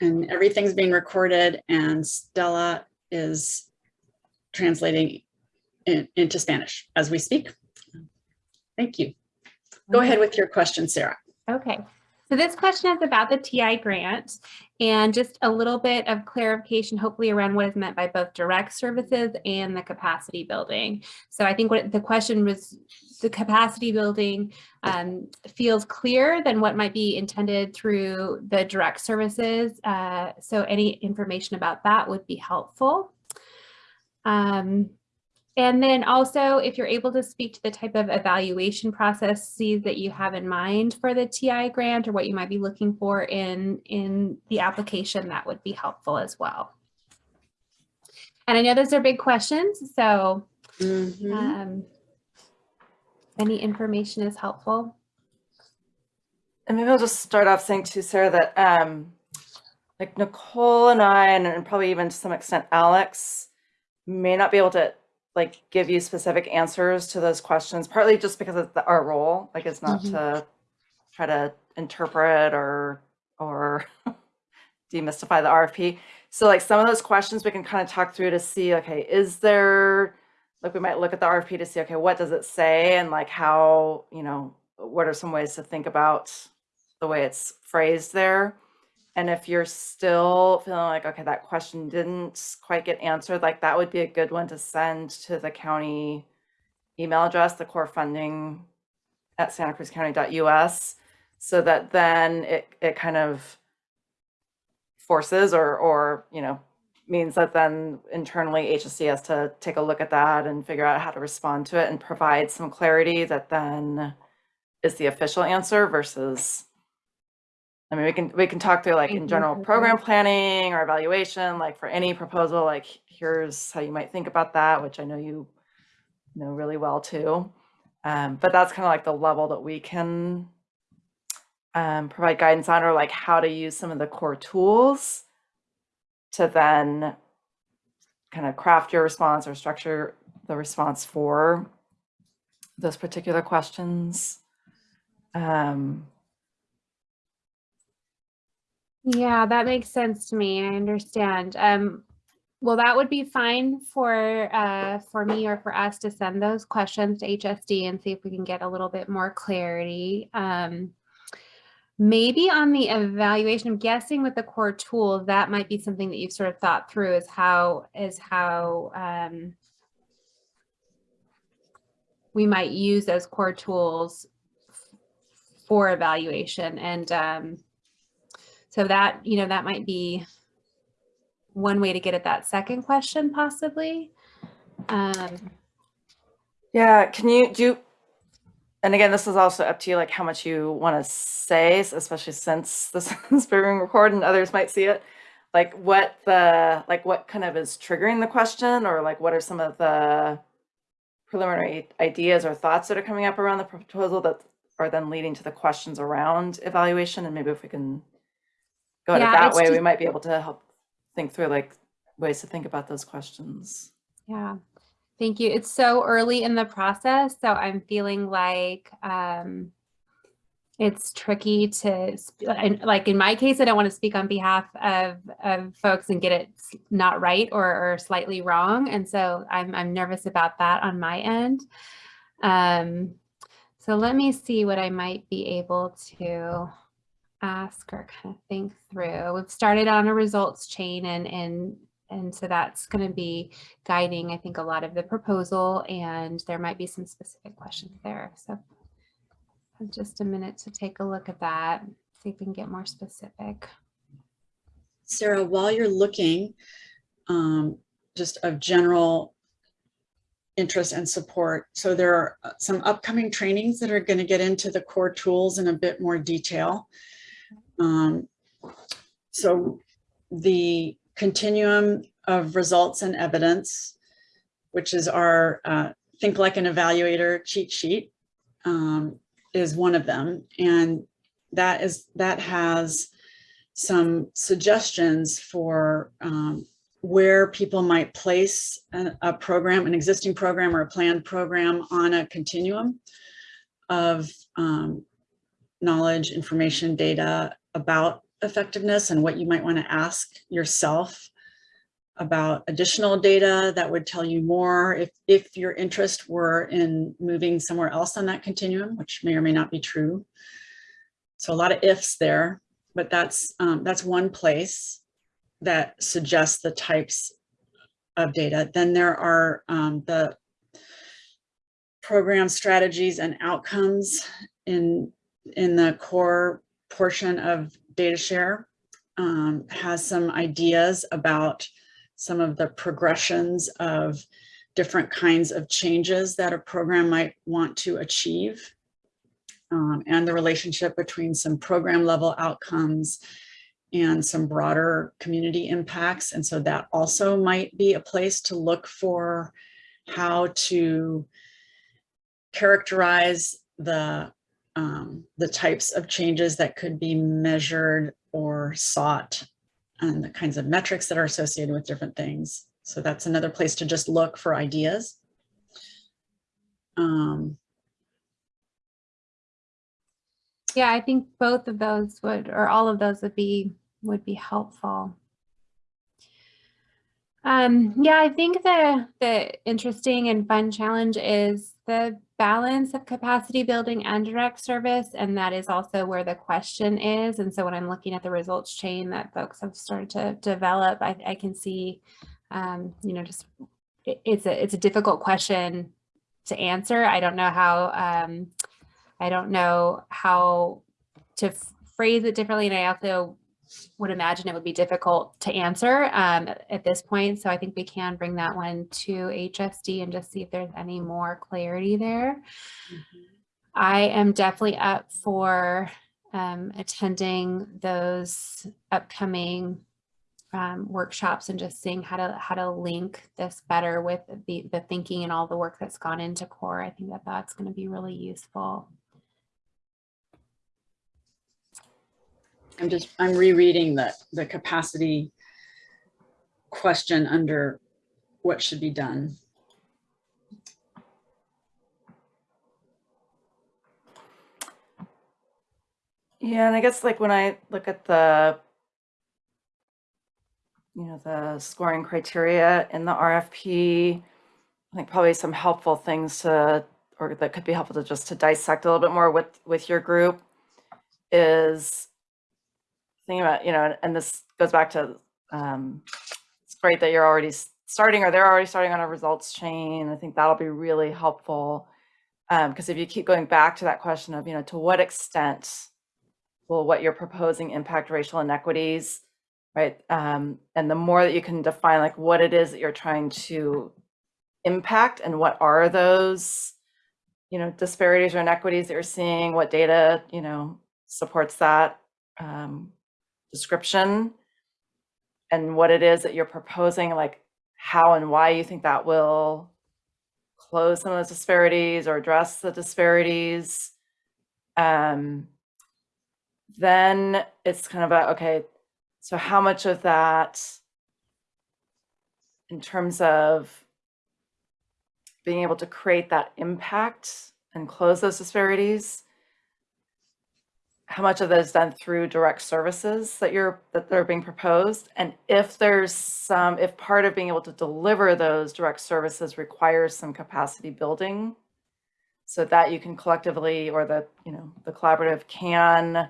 and everything's being recorded and Stella is translating in- into Spanish as we speak. Thank you. Go ahead with your question, Sarah. Okay, so this question is about the TI grant and just a little bit of clarification, hopefully around what is meant by both direct services and the capacity building. So I think what the question was, the capacity building um, feels clearer than what might be intended through the direct services. Uh, so any information about that would be helpful. Um, and then also, if you're able to speak to the type of evaluation processes that you have in mind for the TI grant or what you might be looking for in, in the application, that would be helpful as well. And I know those are big questions, so Mhm. um, any information is helpful. And maybe I'll just start off saying too, Sarah, that um, like Nicole and I, and, and probably even to some extent Alex, may not be able to like give you specific answers to those questions, partly just because of the, our role, like it's not Mhm. to try to interpret or or demystify the RFP. So like some of those questions we can kind of talk through to see, okay, is there like we might look at the RFP to see, okay, what does it say and like how, you know, what are some ways to think about the way it's phrased there? And if you're still feeling like, okay, that question didn't quite get answered, like that would be a good one to send to the county email address, the core funding at santacruzcounty.us, so that then it, it kind of forces or, or, you know, means that then internally HSD has to take a look at that and figure out how to respond to it and provide some clarity that then is the official answer versus I mean, we can we can talk through like in general program planning or evaluation, like for any proposal, like here's how you might think about that, which I know you know really well too. Um, but that's kind of like the level that we can um, provide guidance on, or like how to use some of the core tools to then kind of craft your response or structure the response for those particular questions. Um, Yeah, that makes sense to me. I understand. Um, well, that would be fine for uh, for me or for us to send those questions to HSD and see if we can get a little bit more clarity. Um, maybe on the evaluation, I'm guessing with the core tools, that might be something that you've sort of thought through is how is how um, we might use those core tools for evaluation and um, so that, you know, that might be one way to get at that second question possibly. Um, Yeah, can you do, and again, this is also up to you, like how much you want to say, especially since this is being recorded and others might see it. Like what the, like what kind of is triggering the question or like what are some of the preliminary ideas or thoughts that are coming up around the proposal that are then leading to the questions around evaluation? And maybe if we can go at it that way, we might be able to help think through like ways to think about those questions. yeah, thank you. It's so early in the process, so I'm feeling like um, it's tricky to, like in my case, I don't want to speak on behalf of, of folks and get it not right or, or slightly wrong. And so I'm, I'm nervous about that on my end. Um, so let me see what I might be able to ask or kind of think through. We've started on a results chain and, and, and so that's going to be guiding, I think, a lot of the proposal and there might be some specific questions there. So just a minute to take a look at that, see if we can get more specific. Sarah, while you're looking, um, just of general interest and support. So there are uh, some upcoming trainings that are going to get into the core tools in a bit more detail. Um, so the continuum of results and evidence, which is our uh, think like an evaluator cheat sheet, um, is one of them. And that is that has some suggestions for um, where people might place a, a program, an existing program or a planned program on a continuum of um, knowledge, information, data about effectiveness and what you might want to ask yourself about additional data that would tell you more if, if your interest were in moving somewhere else on that continuum, which may or may not be true. So a lot of ifs there, but that's, um, that's one place that suggests the types of data. Then there are um, the program strategies and outcomes in, in the core portion of data share um, has some ideas about some of the progressions of different kinds of changes that a program might want to achieve um, and the relationship between some program level outcomes and some broader community impacts. And so that also might be a place to look for how to characterize the, um, the types of changes that could be measured or sought and the kinds of metrics that are associated with different things. So that's another place to just look for ideas. Um, Yeah, I think both of those would, or all of those would be, would be helpful. Um, yeah, I think the, the interesting and fun challenge is the balance of capacity building and direct service. And that is also where the question is. And so when I'm looking at the results chain that folks have started to develop, I, I can see, um, you know, just it- it's a, it's a difficult question to answer. I don't know how, um, I don't know how to phrase it differently. And I also would imagine it would be difficult to answer um, at this point. So I think we can bring that one to HSD and just see if there's any more clarity there. I am definitely up for um, attending those upcoming um, workshops and just seeing how to how to link this better with the the thinking and all the work that's gone into core. I think that that's going to be really useful. I'm just, I'm rereading the, the capacity question under what should be done. Yeah, and I guess like when I look at the, you know, the scoring criteria in the RFP, I think probably some helpful things to, or that could be helpful to just to dissect a little bit more with, with your group is thinking about, you know, and- this goes back to, um, it's great that you're already starting or they're already starting on a results chain. I think that'll be really helpful. Um, because if you keep going back to that question of, you know, to what extent will what you're proposing impact racial inequities, right? Um, and the more that you can define like what it is that you're trying to impact and what are those, you know, disparities or inequities that you're seeing, what data, you know, supports that um, description, and what it is that you're proposing, like how and why you think that will close some of those disparities or address the disparities. Um, then it's kind of a, okay, so how much of that in terms of being able to create that impact and close those disparities, how much of that is done through direct services that you're, that are being proposed? And if there's some, if part of being able to deliver those direct services requires some capacity building, so that you can collectively, or the, you know, the collaborative can,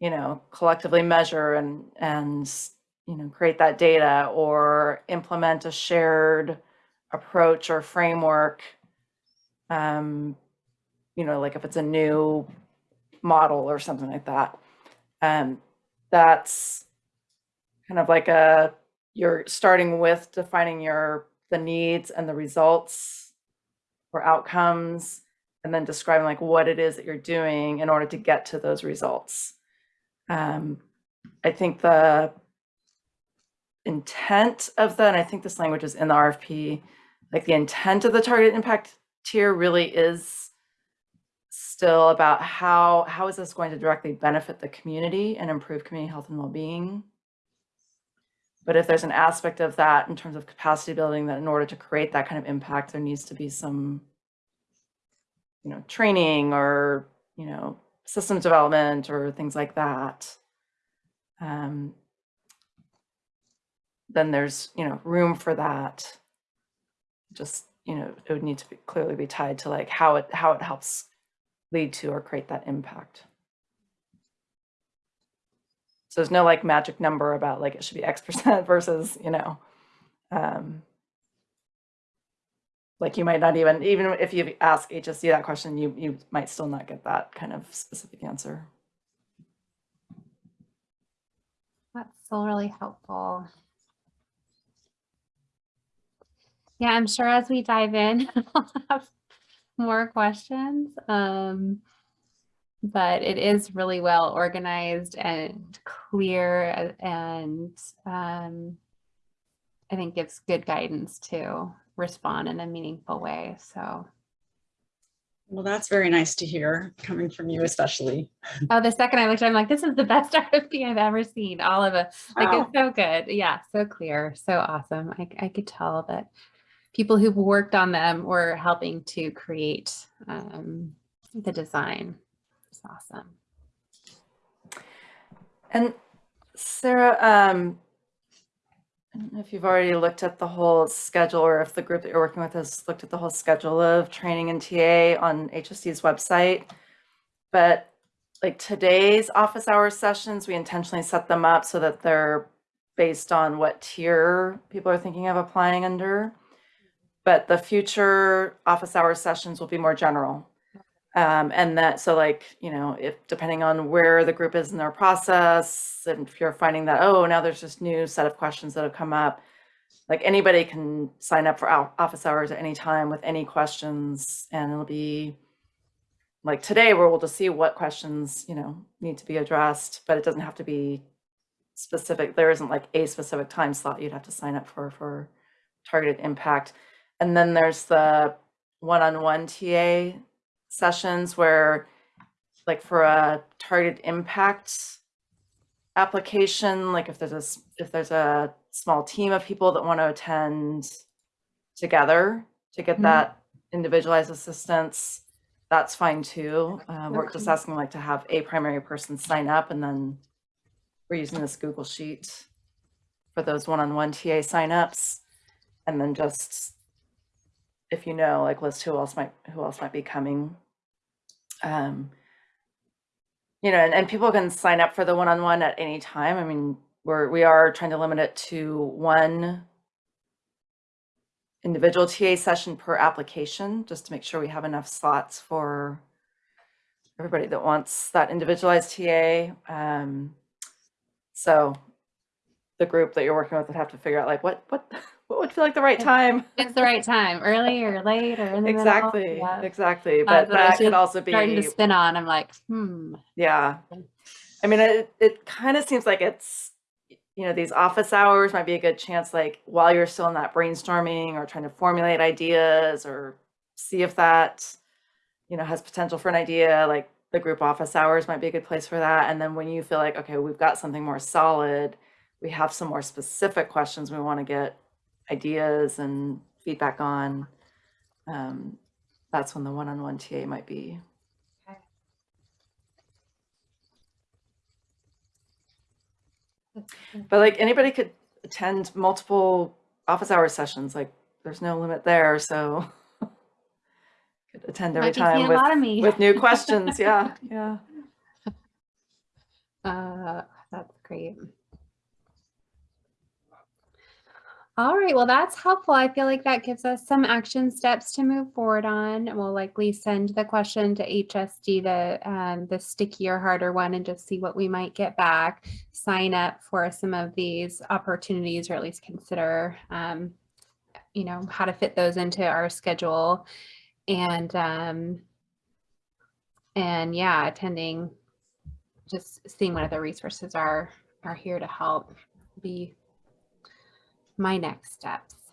you know, collectively measure and, and, you know, create that data or implement a shared approach or framework. Um, you know, like if it's a new model or something like that. Um, that's kind of like a, you're starting with defining your, the needs and the results or outcomes, and then describing like what it is that you're doing in order to get to those results. Um, I think the intent of the, and I think this language is in the RFP, like the intent of the target impact tier really is still about how, how is this going to directly benefit the community and improve community health and well-being? But if there's an aspect of that in terms of capacity building, that in order to create that kind of impact, there needs to be some, you know, training or, you know, systems development or things like that. um, then there's, you know, room for that. Just, you know, it would need to be clearly be tied to like how it, how it helps lead to or create that impact. So there's no like magic number about like it should be X percent versus, you know, um, like you might not even, even if you ask HSD that question, you, you might still not get that kind of specific answer. That's still really helpful. Yeah, I'm sure as we dive in, more questions. Um, but it is really well organized and clear and um, I think gives good guidance to respond in a meaningful way. So, Well, that's very nice to hear, coming from you especially. oh, the second I looked, I'm like, this is the best RFP I've ever seen. All of it. Like Wow. it's so good. Yeah, so clear, so awesome. I, I could tell that people who've worked on them were helping to create um, the design. It's awesome. And Sarah, um, I don't know if you've already looked at the whole schedule or if the group that you're working with has looked at the whole schedule of training and TA on HSD's website. But like today's office hours sessions, we intentionally set them up so that they're based on what tier people are thinking of applying under. But the future office hours sessions will be more general. Um, and that, so like, you know, if depending on where the group is in their process, and if you're finding that, oh, now there's this new set of questions that have come up, like anybody can sign up for office hours at any time with any questions, and it'll be like today where we'll just see what questions, you know, need to be addressed, but it doesn't have to be specific. There isn't like a specific time slot you'd have to sign up for for targeted impact. And then there's the one-on-one TA sessions where like for a targeted impact application, like if there's a, if there's a small team of people that want to attend together to get Mhm. that individualized assistance, that's fine too. Um, we're just asking like to have a primary person sign up and then we're using this Google Sheet for those one-on-one TA signups. And then just, if you know, like list who else might, who else might be coming. Um, you know, and, and people can sign up for the one-on-one at any time. I mean, we're, we are trying to limit it to one individual TA session per application, just to make sure we have enough slots for everybody that wants that individualized TA. Um, so the group that you're working with would have to figure out like what, what, what would feel like the right time? It's the right time, early or late or in the. Exactly, Yeah. exactly. But what I that could also Starting to spin on. I'm like, hmm. yeah. I mean, it, it kind of seems like it's, you know, these office hours might be a good chance, like while you're still in that brainstorming or trying to formulate ideas or see if that, you know, has potential for an idea, like the group office hours might be a good place for that. And then when you feel like, okay, we've got something more solid, we have some more specific questions we want to get ideas and feedback on. Um, that's when the one-on-one TA might be. But like anybody could attend multiple office hour sessions, like there's no limit there, so. Could attend every time with, lot of me. with new questions, yeah, yeah. Uh, that's great. All right, well, that's helpful. I feel like that gives us some action steps to move forward on. And We'll likely send the question to HSD, the um, the stickier, harder one, and just see what we might get back. Sign up for some of these opportunities, or at least consider, um, you know, how to fit those into our schedule, and um, and yeah, attending just seeing what other resources are are here to help be my next steps.